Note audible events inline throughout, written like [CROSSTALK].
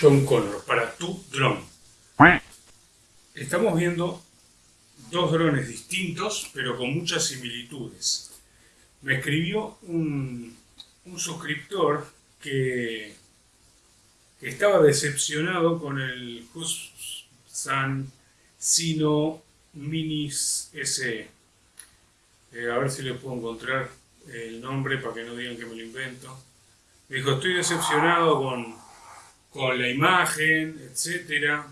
John Connor para tu dron. Estamos viendo dos drones distintos, pero con muchas similitudes. Me escribió un, suscriptor que, estaba decepcionado con el Hussan Sino Minis SE. Eh, a ver si le puedo encontrar el nombre para que no digan que me lo invento. Me dijo, estoy decepcionado con, con la imagen, etcétera.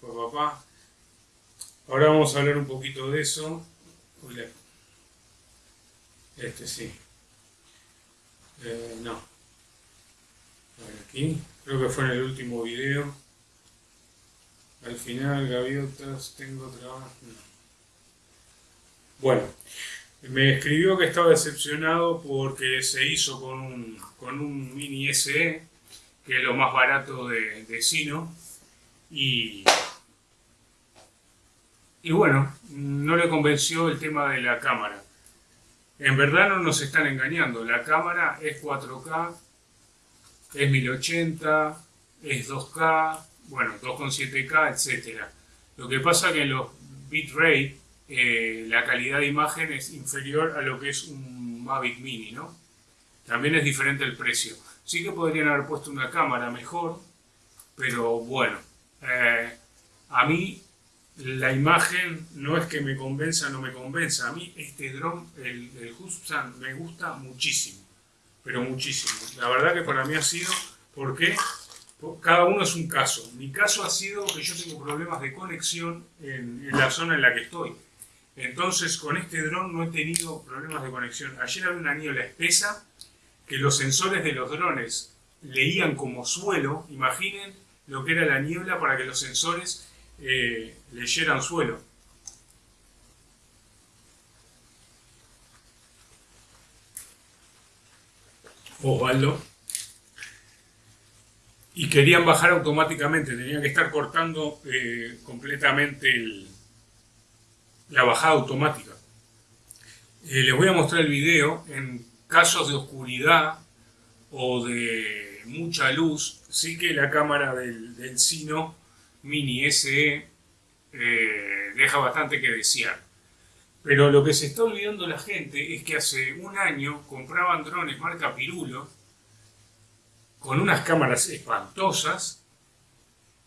Papá. Ahora vamos a hablar un poquito de eso. Este sí. Eh, no. Aquí. Creo que fue en el último video. Al final, gaviotas, tengo trabajo. Bueno, me escribió que estaba decepcionado porque se hizo con un, con un mini SE, que es lo más barato de, de Sino, y, y bueno, no le convenció el tema de la cámara. En verdad no nos están engañando, la cámara es 4K, es 1080, es 2K, bueno, 2.7K, etc. Lo que pasa que en los bitrate eh, la calidad de imagen es inferior a lo que es un Mavic Mini, ¿no? También es diferente el precio. Sí que podrían haber puesto una cámara mejor, pero bueno, eh, a mí la imagen no es que me convenza no me convenza. A mí este dron, el, el me gusta muchísimo, pero muchísimo. La verdad que para mí ha sido porque cada uno es un caso. Mi caso ha sido que yo tengo problemas de conexión en la zona en la que estoy. Entonces con este dron no he tenido problemas de conexión. Ayer había una niebla espesa que los sensores de los drones leían como suelo. Imaginen lo que era la niebla para que los sensores eh, leyeran suelo. Osvaldo. Y querían bajar automáticamente, tenían que estar cortando eh, completamente la bajada automática. Eh, les voy a mostrar el video en casos de oscuridad o de mucha luz, sí que la cámara del, Sino Mini SE eh, deja bastante que desear. Pero lo que se está olvidando la gente es que hace un año compraban drones marca Pirulo con unas cámaras espantosas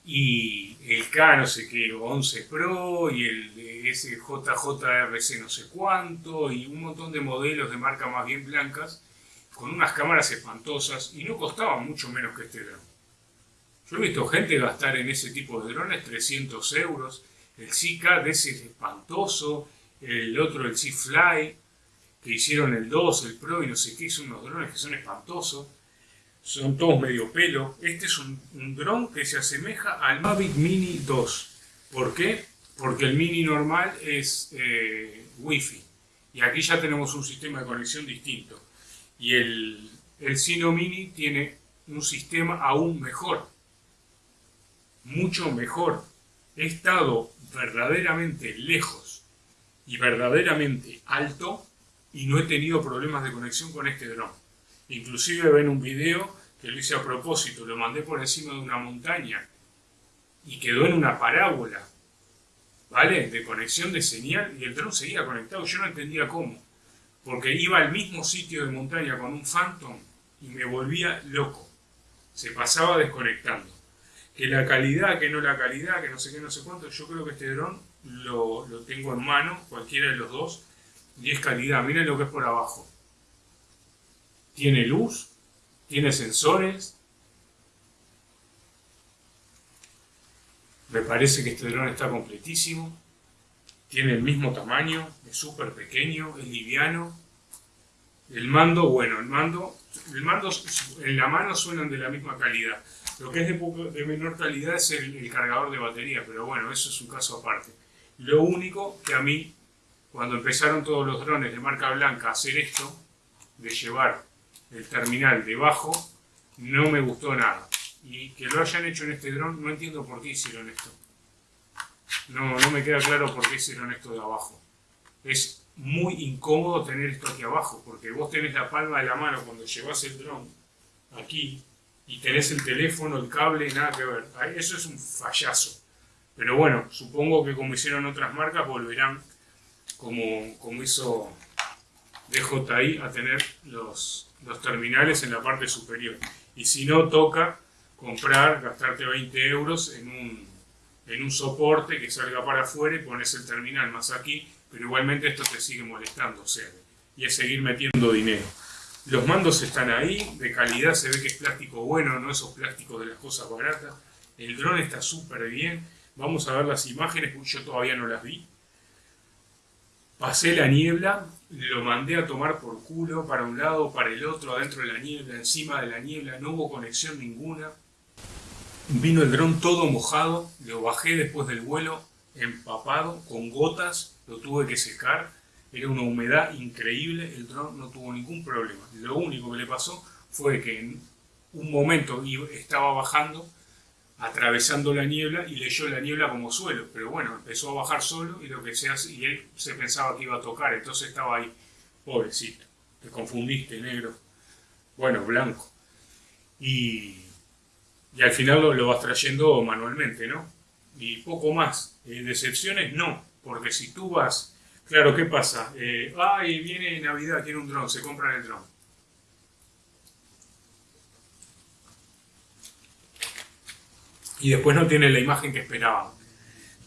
y el K no sé qué, 11 Pro y el SJJRC no sé cuánto y un montón de modelos de marca más bien blancas con unas cámaras espantosas y no costaban mucho menos que este dron. Yo he visto gente gastar en ese tipo de drones 300 euros, el Zika de ese espantoso, el otro el Z-Fly, que hicieron el 2, el Pro y no sé qué, son unos drones que son espantosos son todos medio pelo. Este es un, dron que se asemeja al Mavic Mini 2. ¿Por qué? Porque el Mini normal es eh, Wi-Fi. Y aquí ya tenemos un sistema de conexión distinto. Y el, el Sino Mini tiene un sistema aún mejor. Mucho mejor. He estado verdaderamente lejos y verdaderamente alto y no he tenido problemas de conexión con este dron. Inclusive ven un video que lo hice a propósito, lo mandé por encima de una montaña y quedó en una parábola, ¿vale? De conexión de señal y el dron seguía conectado, yo no entendía cómo, porque iba al mismo sitio de montaña con un Phantom y me volvía loco, se pasaba desconectando. Que la calidad, que no la calidad, que no sé qué, no sé cuánto, yo creo que este dron lo, lo tengo en mano, cualquiera de los dos, y es calidad, miren lo que es por abajo tiene luz, tiene sensores. Me parece que este dron está completísimo. Tiene el mismo tamaño, es súper pequeño, es liviano. El mando, bueno, el mando, el mando en la mano suenan de la misma calidad. Lo que es de, menor calidad es el, el cargador de batería, pero bueno, eso es un caso aparte. Lo único que a mí, cuando empezaron todos los drones de marca blanca a hacer esto, de llevar el terminal debajo, no me gustó nada. Y que lo hayan hecho en este dron, no entiendo por qué hicieron esto. No, no me queda claro por qué hicieron esto de abajo. Es muy incómodo tener esto aquí abajo, porque vos tenés la palma de la mano cuando llevas el dron aquí, y tenés el teléfono, el cable, nada que ver. Eso es un fallazo. Pero bueno, supongo que como hicieron otras marcas, volverán como, como hizo DJI a tener los, los terminales en la parte superior. Y si no, toca comprar, gastarte 20 euros en un, en un soporte que salga para afuera y pones el terminal más aquí, pero igualmente esto te sigue molestando, o sea, y es seguir metiendo dinero. Los mandos están ahí, de calidad, se ve que es plástico bueno, no esos plásticos de las cosas baratas. El dron está súper bien. Vamos a ver las imágenes, yo todavía no las vi. Pasé la niebla, lo mandé a tomar por culo para un lado, para el otro, adentro de la niebla, encima de la niebla, no hubo conexión ninguna. Vino el dron todo mojado, lo bajé después del vuelo, empapado, con gotas, lo tuve que secar era una humedad increíble, el dron no tuvo ningún problema. Lo único que le pasó fue que en un momento estaba bajando, atravesando la niebla y leyó la niebla como suelo, pero bueno, empezó a bajar solo y lo que se hace, y él se pensaba que iba a tocar, entonces estaba ahí, pobrecito, te confundiste, negro, bueno, blanco. Y, y al final lo, vas trayendo manualmente, ¿no? Y poco más. Eh, decepciones no, porque si tú vas Claro, ¿qué pasa? Eh, ay, viene Navidad, tiene un dron, se compran el dron. Y después no tiene la imagen que esperaban.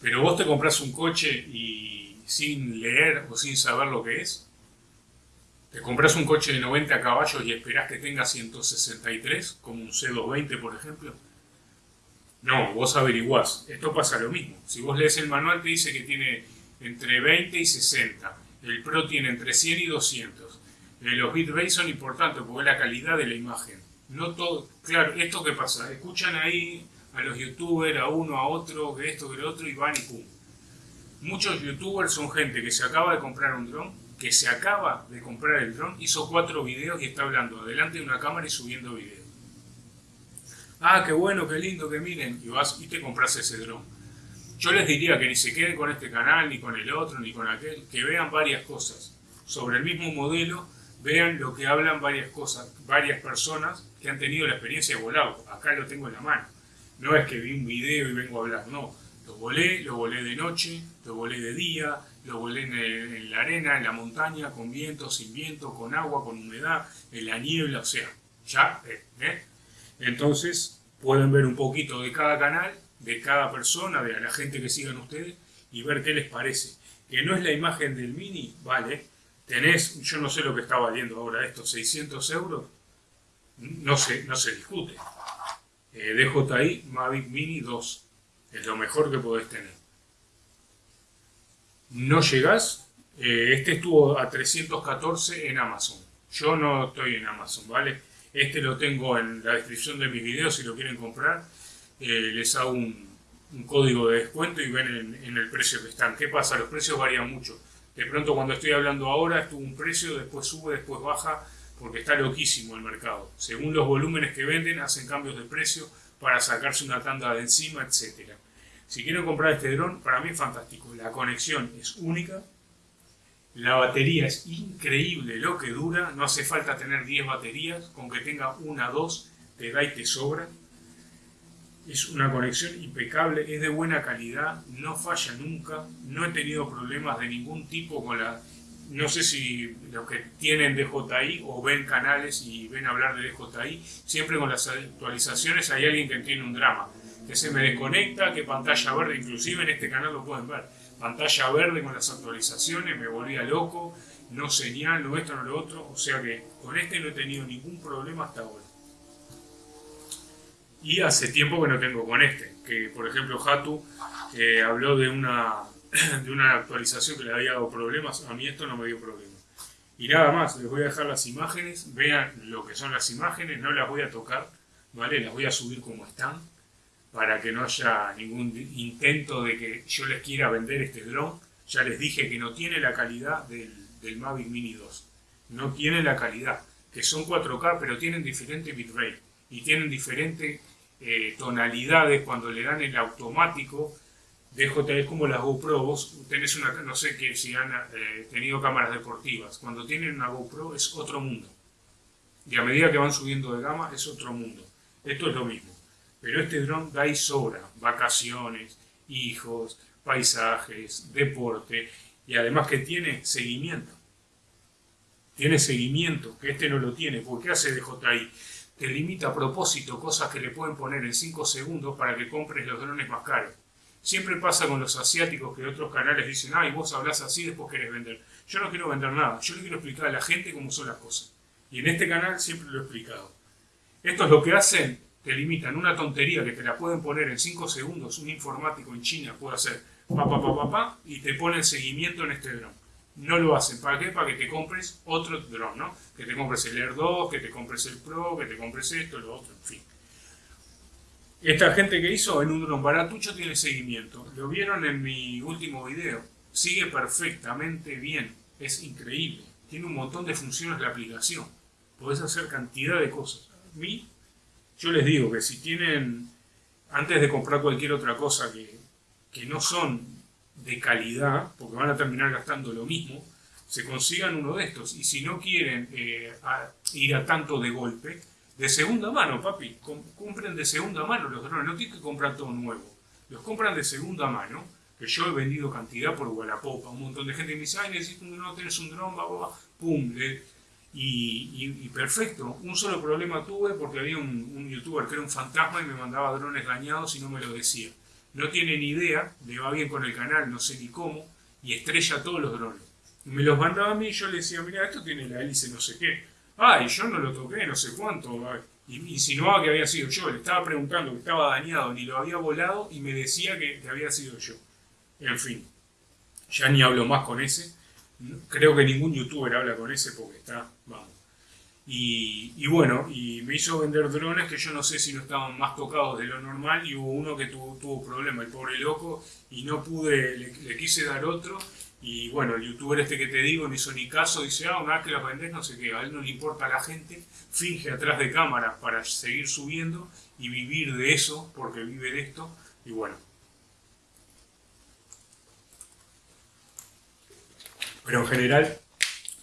Pero vos te compras un coche y sin leer o sin saber lo que es. Te compras un coche de 90 caballos y esperás que tenga 163, como un C220 por ejemplo. No, vos averiguás. Esto pasa lo mismo. Si vos lees el manual te dice que tiene entre 20 y 60. El Pro tiene entre 100 y 200. Eh, los bitrates son importantes porque es la calidad de la imagen. No todo, claro, esto que pasa, escuchan ahí a los youtubers, a uno, a otro, que esto, que lo otro, y van y pum. Muchos youtubers son gente que se acaba de comprar un dron, que se acaba de comprar el dron, hizo cuatro videos y está hablando delante de una cámara y subiendo videos. Ah, qué bueno, qué lindo, que miren, y vas y te compras ese dron yo les diría que ni se queden con este canal, ni con el otro, ni con aquel, que vean varias cosas. Sobre el mismo modelo, vean lo que hablan varias cosas, varias personas que han tenido la experiencia de volado. Acá lo tengo en la mano. No es que vi un video y vengo a hablar, no. Lo volé, lo volé de noche, lo volé de día, lo volé en, la arena, en la montaña, con viento, sin viento, con agua, con humedad, en la niebla, o sea, ya, ¿eh? ¿eh? Entonces, pueden ver un poquito de cada canal de cada persona, de la gente que sigan ustedes y ver qué les parece. Que no es la imagen del Mini, vale, tenés, yo no sé lo que está valiendo ahora esto, 600 euros, no se, no se discute. Eh, DJI Mavic Mini 2, es lo mejor que podés tener. No llegás, eh, este estuvo a 314 en Amazon. Yo no estoy en Amazon, ¿vale? Este lo tengo en la descripción de mis videos si lo quieren comprar eh, les hago un, código de descuento y ven en, el precio que están. ¿Qué pasa? Los precios varían mucho. De pronto cuando estoy hablando ahora estuvo un precio, después sube, después baja, porque está loquísimo el mercado. Según los volúmenes que venden, hacen cambios de precio para sacarse una tanda de encima, etc. Si quieren comprar este dron, para mí es fantástico. La conexión es única, la batería es increíble lo que dura, no hace falta tener 10 baterías, con que tenga una, dos, te da y te sobra es una conexión impecable, es de buena calidad, no falla nunca, no he tenido problemas de ningún tipo con la... No sé si los que tienen DJI o ven canales y ven hablar de DJI, siempre con las actualizaciones hay alguien que tiene un drama, que se me desconecta, que pantalla verde, inclusive en este canal lo pueden ver, pantalla verde con las actualizaciones, me volvía loco, no señal, no esto, no lo otro, o sea que con este no he tenido ningún problema hasta ahora. Y hace tiempo que no tengo con este, que por ejemplo Hatu eh, habló de una, [CLEARS THROAT] de una actualización que le había dado problemas, a mí esto no me dio problemas. Y nada más, les voy a dejar las imágenes, vean lo que son las imágenes, no las voy a tocar, ¿vale? Las voy a subir como están, para que no haya ningún intento de que yo les quiera vender este dron. Ya les dije que no tiene la calidad del, del Mavic Mini 2. No tiene la calidad, que son 4K, pero tienen diferente bitrate y tienen diferentes eh, tonalidades cuando le dan el automático. DJI es como las GoPro, vos tenés una, no sé que si han eh, tenido cámaras deportivas, cuando tienen una GoPro es otro mundo. Y a medida que van subiendo de gama es otro mundo. Esto es lo mismo. Pero este dron da y. Vacaciones, hijos, paisajes, deporte y además que tiene seguimiento. Tiene seguimiento, que este no lo tiene. porque qué hace DJI? Te limita a propósito cosas que le pueden poner en 5 segundos para que compres los drones más caros. Siempre pasa con los asiáticos que otros canales dicen, ay, vos hablas así, después querés vender. Yo no quiero vender nada, yo le quiero explicar a la gente cómo son las cosas. Y en este canal siempre lo he explicado. Esto es lo que hacen, te limitan una tontería que te la pueden poner en 5 segundos, un informático en China puede hacer pa, pa, pa, pa, pa, y te ponen seguimiento en este dron. No lo hacen. ¿Para qué? Para que te compres otro dron, ¿no? Que te compres el Air 2, que te compres el Pro, que te compres esto, lo otro, en fin. Esta gente que hizo en un baratucho tiene seguimiento. Lo vieron en mi último video. Sigue perfectamente bien. Es increíble. Tiene un montón de funciones la aplicación. Podés hacer cantidad de cosas. A mí, yo les digo que si tienen, antes de comprar cualquier otra cosa que, que no son de calidad, porque van a terminar gastando lo mismo, se consigan uno de estos. Y si no quieren eh, ir a tanto de golpe, de segunda mano, papi. compren de segunda mano los drones, no tienen que comprar todo nuevo. Los compran de segunda mano, que yo he vendido cantidad por Wallapop. Un montón de gente me dice, ay, necesito un dron, tenés un dron, va, va, pum. y, perfecto. Un solo problema tuve porque había un, youtuber que era un fantasma y me mandaba drones dañados y no me lo decía. No tiene ni idea, le va bien con el canal, no sé ni cómo, y estrella todos los drones. me los mandaba a mí y yo le decía, mira, esto tiene la hélice no sé qué ay, yo no lo toqué, no sé cuánto. Y insinuaba que había sido yo, le estaba preguntando que estaba dañado, ni lo había volado y me decía que, había sido yo. En fin, ya ni hablo más con ese. Creo que ningún youtuber habla con ese porque está, vamos. Y, bueno, y me hizo vender drones que yo no sé si no estaban más tocados de lo normal y hubo uno que tuvo, tuvo problema, el pobre loco, y no pude, le quise dar otro y bueno, el youtuber este que te digo no hizo ni caso, dice, ah, una que la vendés, no sé qué, a él no le importa a la gente, finge atrás de cámara para seguir subiendo y vivir de eso, porque vive de esto, y bueno. Pero en general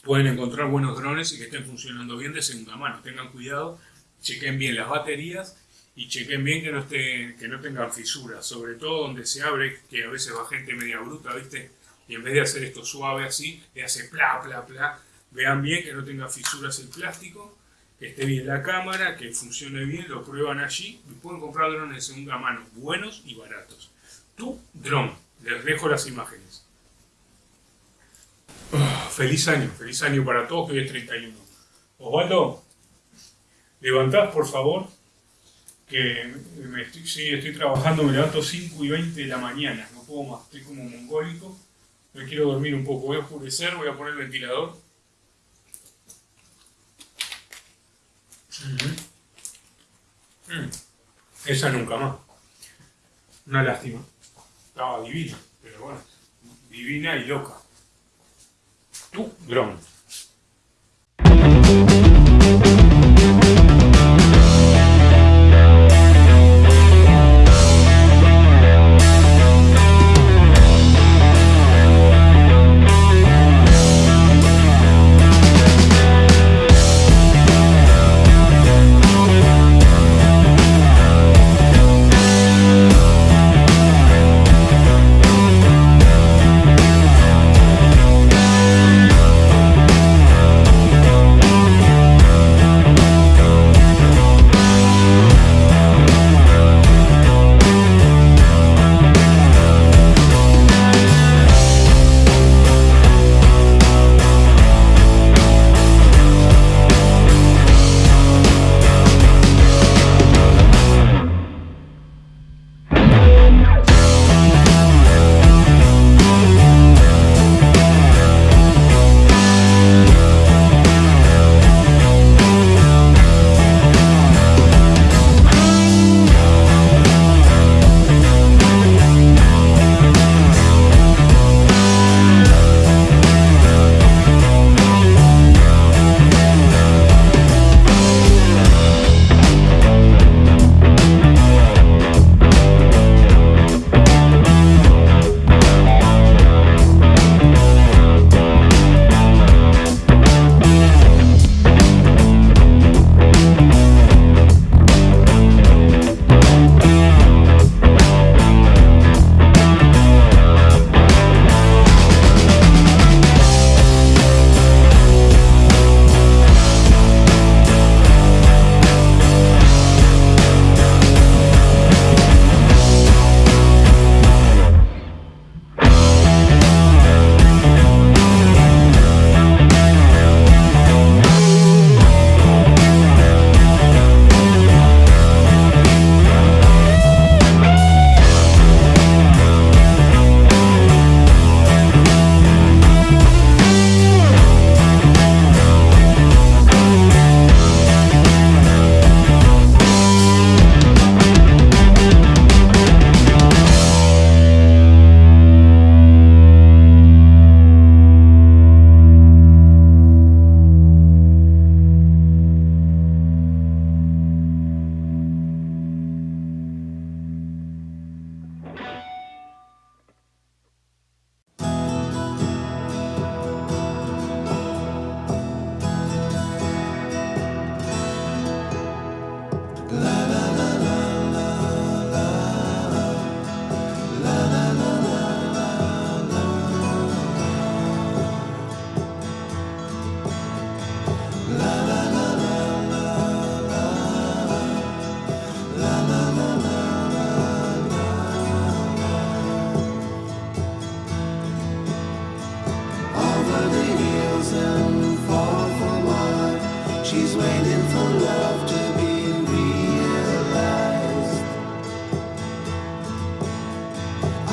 pueden encontrar buenos drones y que estén funcionando bien de segunda mano. Tengan cuidado, chequen bien las baterías y chequen bien que no, esté, que no tengan fisuras, sobre todo donde se abre, que a veces va gente media bruta, ¿viste? Y en vez de hacer esto suave así, le hace pla, pla, pla. Vean bien que no tenga fisuras el plástico, que esté bien la cámara, que funcione bien, lo prueban allí y pueden comprar drones de segunda mano, buenos y baratos. Tu dron, les dejo las imágenes. Ah, feliz año, feliz año para todos, que hoy es 31. Osvaldo, levantad por favor, que me estoy, sí, estoy trabajando, me levanto 5 y 20 de la mañana, no puedo más, estoy como mongólico. Me quiero dormir un poco, voy a oscurecer, voy a poner el ventilador. Mm. Esa nunca más. Una lástima. Estaba divina, pero bueno, divina y loca. Tu dron. She's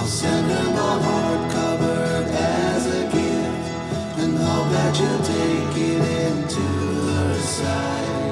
you'll send a love heart covered as a gift and I'll let you take it into her side.